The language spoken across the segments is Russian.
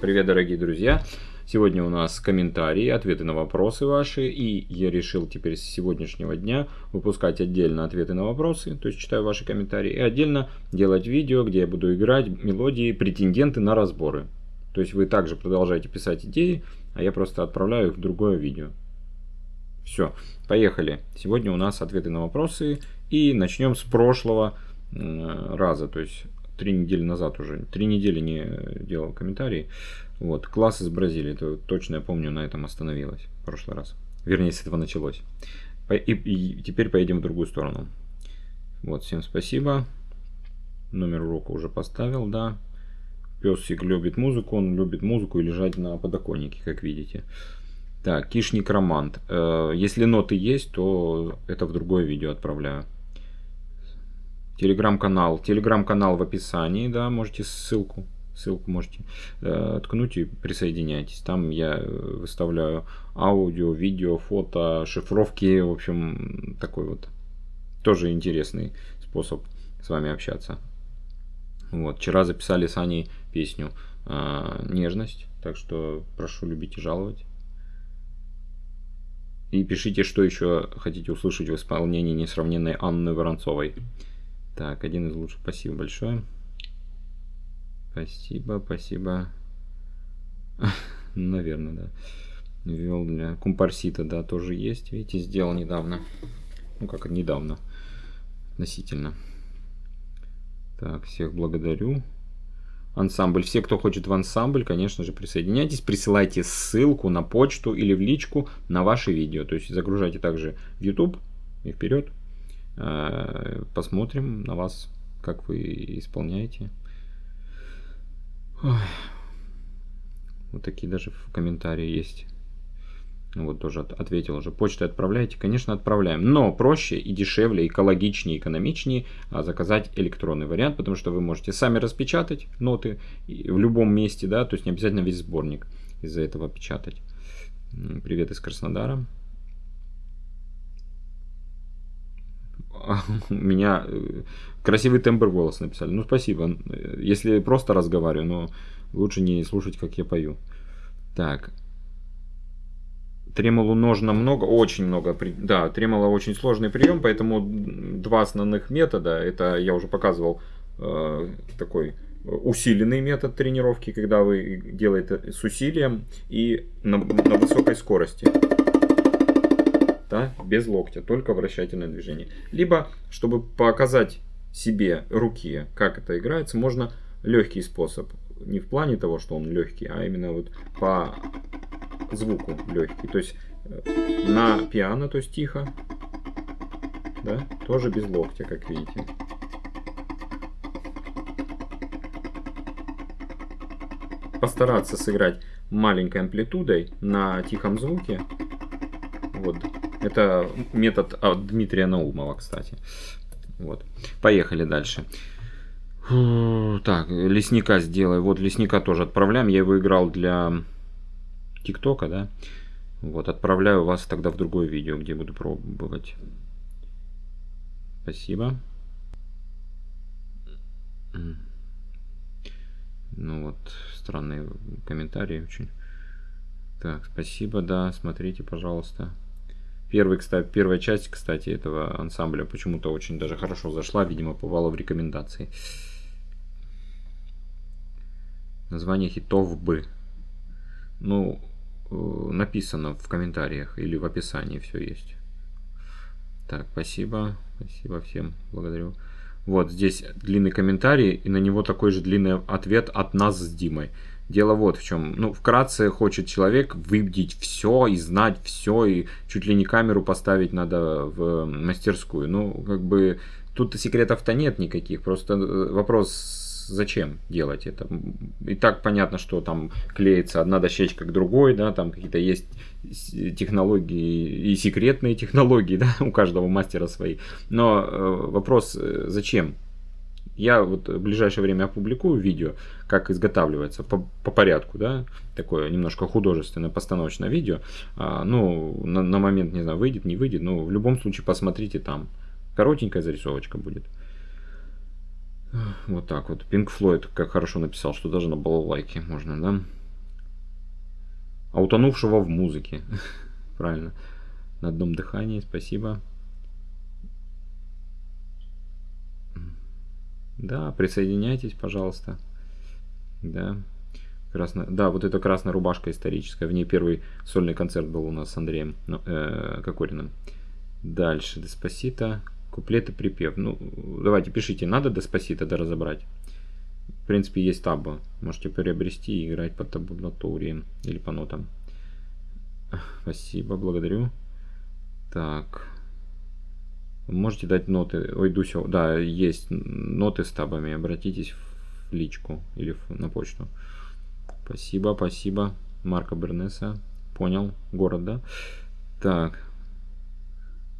Привет, дорогие друзья! Сегодня у нас комментарии, ответы на вопросы ваши, и я решил теперь с сегодняшнего дня выпускать отдельно ответы на вопросы, то есть читаю ваши комментарии, и отдельно делать видео, где я буду играть мелодии, претенденты на разборы. То есть вы также продолжаете писать идеи, а я просто отправляю их в другое видео. Все, поехали. Сегодня у нас ответы на вопросы, и начнем с прошлого раза, то есть три недели назад уже, три недели не делал комментарии. Вот, класс из Бразилии, это точно я помню, на этом остановилась в прошлый раз. Вернее, с этого началось. И, и теперь поедем в другую сторону. Вот, всем спасибо. Номер урока уже поставил, да. Песик любит музыку, он любит музыку и лежать на подоконнике, как видите. Так, Кишник Романт. Э, если ноты есть, то это в другое видео отправляю. Телеграм-канал. Телеграм-канал в описании, да, можете ссылку. Ссылку можете э, ткнуть и присоединяйтесь. Там я э, выставляю аудио, видео, фото, шифровки. В общем, такой вот тоже интересный способ с вами общаться. Вот, вчера записали с Аней песню э, «Нежность», так что прошу любить и жаловать. И пишите, что еще хотите услышать в исполнении несравненной Анны Воронцовой. Так, один из лучших. Спасибо большое. Спасибо, спасибо. Наверное, да. Ввел для компарсита, да, тоже есть. Видите, сделал недавно. Ну, как недавно. Относительно. Так, всех благодарю. Ансамбль. Все, кто хочет в ансамбль, конечно же, присоединяйтесь. Присылайте ссылку на почту или в личку на ваше видео. То есть загружайте также в YouTube и вперед. Э, посмотрим на вас, как вы исполняете. Ой. Вот такие даже в комментарии есть. Вот тоже ответил уже. Почтой отправляете? Конечно, отправляем. Но проще и дешевле, экологичнее, экономичнее а заказать электронный вариант, потому что вы можете сами распечатать ноты в любом месте, да, то есть не обязательно весь сборник из-за этого печатать. Привет из Краснодара. у меня э, красивый тембр голоса написали. Ну, спасибо. Если просто разговариваю, но лучше не слушать, как я пою. Так. Тремолу нужно много, очень много. Да, тремоло очень сложный прием, поэтому два основных метода. Это я уже показывал э, такой усиленный метод тренировки, когда вы делаете с усилием и на, на высокой скорости да, без локтя, только вращательное движение. Либо, чтобы показать себе руки, как это играется, можно легкий способ. Не в плане того, что он легкий, а именно вот по звуку легкий. То есть э, на пиано, то есть тихо, да, тоже без локтя, как видите. Постараться сыграть маленькой амплитудой на тихом звуке. Вот, это метод от Дмитрия Наумова, кстати. Вот. Поехали дальше. Так, лесника сделай. Вот лесника тоже отправляем. Я его играл для ТикТока, да. Вот, отправляю вас тогда в другое видео, где буду пробовать. Спасибо. Ну вот, странные комментарии очень. Так, спасибо, да, смотрите, пожалуйста. Первый, кстати, первая часть, кстати, этого ансамбля почему-то очень даже хорошо зашла, видимо, попала в рекомендации. Название хитов бы. Ну, э, написано в комментариях или в описании все есть. Так, спасибо. Спасибо всем. Благодарю. Вот здесь длинный комментарий, и на него такой же длинный ответ от нас с Димой. Дело вот в чем. Ну, вкратце хочет человек выбдить все и знать все, и чуть ли не камеру поставить надо в мастерскую. Ну, как бы тут секретов-то нет никаких. Просто э, вопрос, зачем делать это. И так понятно, что там клеится одна дощечка к другой, да, там какие-то есть технологии и секретные технологии, да, у каждого мастера свои. Но э, вопрос, э, зачем? Я вот в ближайшее время опубликую видео, как изготавливается по, по порядку, да, такое немножко художественное, постановочное видео. А, ну, на, на момент, не знаю, выйдет, не выйдет, но в любом случае посмотрите там. Коротенькая зарисовочка будет. Вот так вот. Pink Floyd, как хорошо написал, что даже на балалайке можно, да? а утонувшего в музыке. Правильно. На одном дыхании, спасибо. Да, присоединяйтесь, пожалуйста. Да. Красно... Да, вот эта красная рубашка историческая. В ней первый сольный концерт был у нас с Андреем ну, э, Кокориным. Дальше. Деспасита. Куплет и припев. Ну, давайте пишите, надо Деспасита да разобрать. В принципе, есть таба. Можете приобрести и играть по табулатуре или по нотам. Спасибо, благодарю. Так. Можете дать ноты. Ой, Дуся, да, есть ноты с табами. Обратитесь в личку или на почту. Спасибо, спасибо. Марка Бернеса. Понял. Город, да? Так.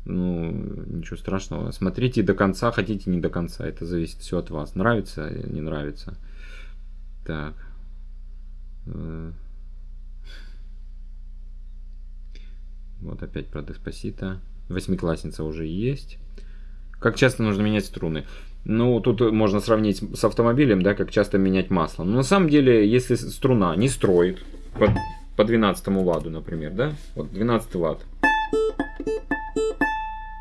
Ну, ничего страшного. Смотрите до конца, хотите не до конца. Это зависит все от вас. Нравится не нравится. Так. Э. Вот опять про Деспасита. Восьмиклассница уже есть. Как часто нужно менять струны? Ну, тут можно сравнить с автомобилем, да, как часто менять масло. Но на самом деле, если струна не строит по, по 12 ладу, например, да, вот 12 лад.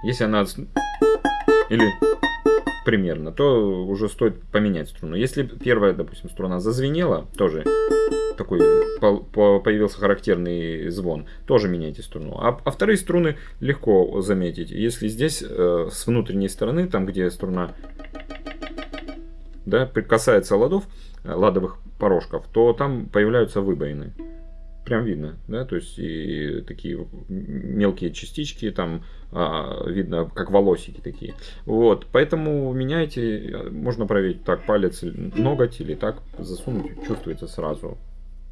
Если она или примерно, то уже стоит поменять струну. Если первая, допустим, струна зазвенела, тоже такой по, по, появился характерный звон, тоже меняйте струну. А, а вторые струны легко заметить. Если здесь э, с внутренней стороны, там где струна да, касается ладов, э, ладовых порошков, то там появляются выбоины прям видно, да, то есть и такие мелкие частички, там а, видно, как волосики такие. Вот, поэтому меняйте, можно проверить так палец, ноготь или так засунуть, чувствуется сразу,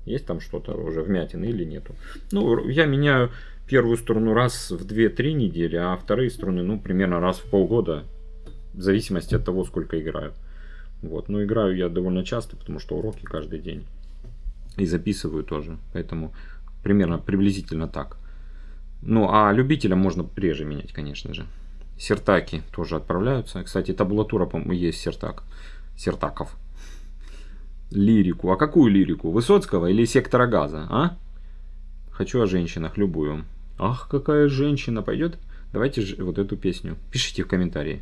есть там что-то уже вмятины или нету. Ну, я меняю первую струну раз в 2-3 недели, а вторые струны, ну, примерно раз в полгода, в зависимости от того, сколько играю. Вот, но играю я довольно часто, потому что уроки каждый день. И записываю тоже. Поэтому примерно приблизительно так. Ну, а любителям можно реже менять, конечно же. Сертаки тоже отправляются. Кстати, табулатура, по-моему, есть сертак. Сертаков. Лирику. А какую лирику? Высоцкого или сектора газа, а? Хочу о женщинах, любую. Ах, какая женщина. Пойдет? Давайте же вот эту песню. Пишите в комментарии.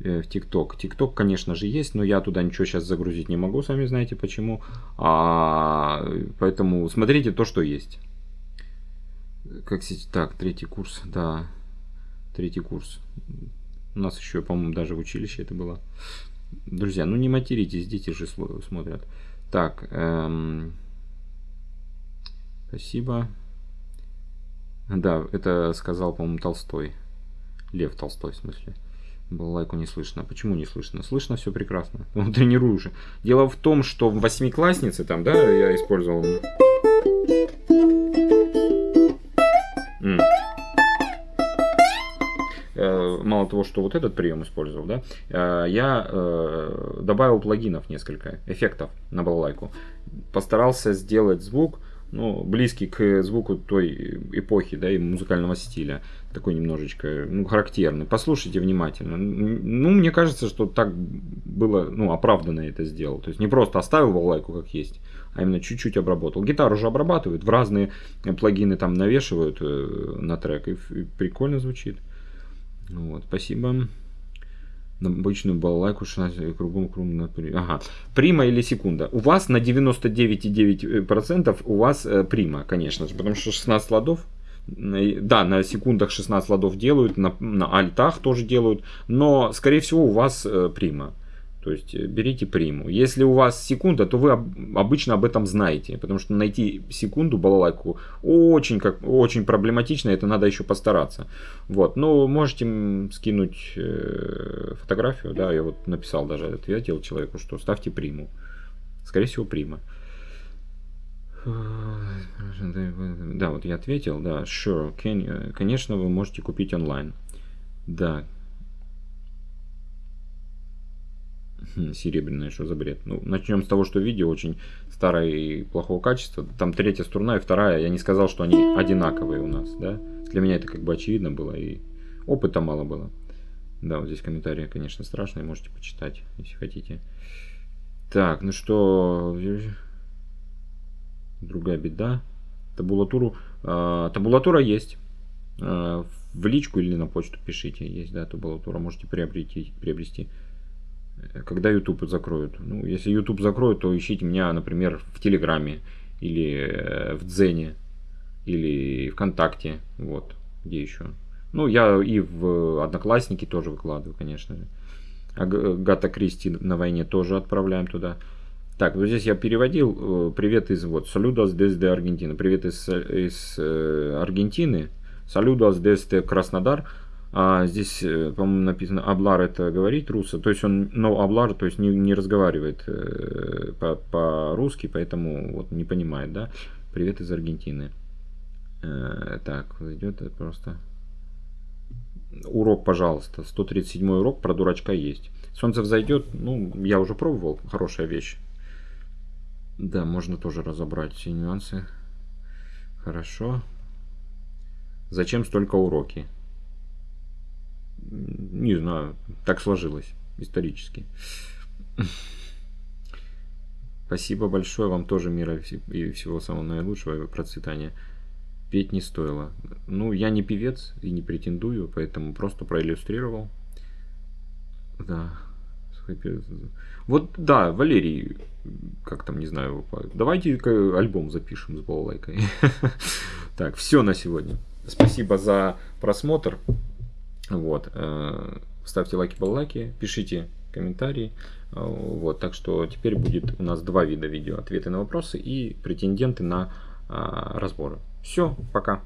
Э, в ТикТок. ТикТок, конечно же, есть, но я туда ничего сейчас загрузить не могу, сами знаете почему. А, поэтому смотрите то, что есть. Как так, третий курс, да, третий курс. У нас еще, по-моему, даже в училище это было. Друзья, ну не материтесь, дети же смотрят. Так, эм, спасибо. Да, это сказал, по-моему, Толстой. Лев Толстой, в смысле. Балалайку не слышно. Почему не слышно? Слышно все прекрасно. Он тренирую уже. Дело в том, что в восьмикласснице там, да, я использовал... мало того, что вот этот прием использовал, да, э, я э, добавил плагинов несколько, эффектов на балалайку. Постарался сделать звук, ну, близкий к звуку той эпохи, да, и музыкального стиля. Такой немножечко, ну, характерный. Послушайте внимательно. Ну, мне кажется, что так было, ну, оправданно это сделал. То есть не просто оставил балалайку как есть, а именно чуть-чуть обработал. Гитару же обрабатывают, в разные плагины там навешивают э, на трек, и прикольно звучит. Вот, спасибо на обычную балалайку 16 кругом кругом Ага. Прима или секунда? У вас на 99,9% у вас э, прима, конечно же, потому что 16 ладов. Да, на секундах 16 ладов делают, на, на альтах тоже делают, но, скорее всего, у вас э, прима. То есть э, берите приму. Если у вас секунда, то вы обычно об этом знаете. Потому что найти секунду балалайку очень, как, очень проблематично. Это надо еще постараться. Вот. Но можете скинуть э, фотографию. Да, я вот написал даже, ответил человеку, что ставьте приму. Скорее всего, прима. Да, вот я ответил, да, sure, can, конечно, вы можете купить онлайн. Да, серебряная, что за бред? Ну, начнем с того, что видео очень старое и плохого качества. Там третья струна и вторая. Я не сказал, что они одинаковые у нас, да? Для меня это как бы очевидно было, и опыта мало было. Да, вот здесь комментарии, конечно, страшные, можете почитать, если хотите. Так, ну что, другая беда. Табулатуру, э, табулатура есть. Э, в личку или на почту пишите. Есть, да, табулатура. Можете приобрести. приобрести. Когда YouTube закроют. Ну, если YouTube закроют, то ищите меня, например, в Телеграме или в Дзене или ВКонтакте. Вот. Где еще? Ну, я и в Одноклассники тоже выкладываю, конечно же. Гата Кристи на войне тоже отправляем туда. Так, вот здесь я переводил. Э, привет из вот Салюдас desde Аргентины. Привет из, из э, Аргентины. Салюдас desde Краснодар. А здесь, э, по-моему, написано Аблар это говорить руса. То есть он no, Аблар, то есть не, не разговаривает э, по-русски, по поэтому вот не понимает, да. Привет из Аргентины. Э, так, идет просто урок, пожалуйста. 137 урок про дурачка есть. Солнце взойдет, ну, я уже пробовал, хорошая вещь. Да, можно тоже разобрать все нюансы. Хорошо. Зачем столько уроки? Не знаю, так сложилось исторически. Спасибо большое, вам тоже мира и всего самого наилучшего и процветания петь не стоило. Ну, я не певец и не претендую, поэтому просто проиллюстрировал. Да. Вот, да, Валерий, как там, не знаю, давайте альбом запишем с балалайкой. Так, все на сегодня. Спасибо за просмотр. Вот. Э, ставьте лайки, балалайки, пишите комментарии. Э, вот, так что теперь будет у нас два вида видео. Ответы на вопросы и претенденты на а, разборы. Все, пока.